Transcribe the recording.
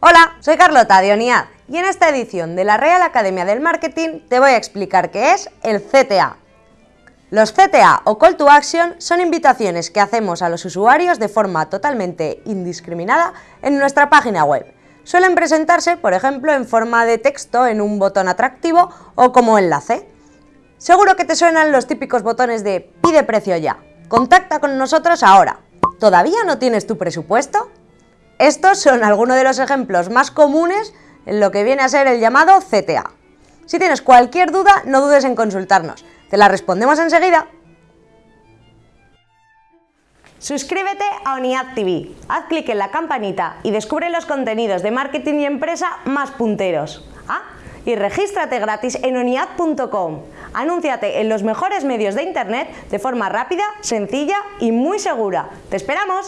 Hola, soy Carlota de ONIAD y en esta edición de la Real Academia del Marketing te voy a explicar qué es el CTA. Los CTA o Call to Action son invitaciones que hacemos a los usuarios de forma totalmente indiscriminada en nuestra página web. Suelen presentarse, por ejemplo, en forma de texto en un botón atractivo o como enlace. Seguro que te suenan los típicos botones de pide precio ya, contacta con nosotros ahora, ¿todavía no tienes tu presupuesto? Estos son algunos de los ejemplos más comunes en lo que viene a ser el llamado CTA. Si tienes cualquier duda, no dudes en consultarnos. Te la respondemos enseguida. Suscríbete a ONIAD TV, haz clic en la campanita y descubre los contenidos de marketing y empresa más punteros. Y regístrate gratis en oniad.com. Anúnciate en los mejores medios de internet de forma rápida, sencilla y muy segura. ¡Te esperamos!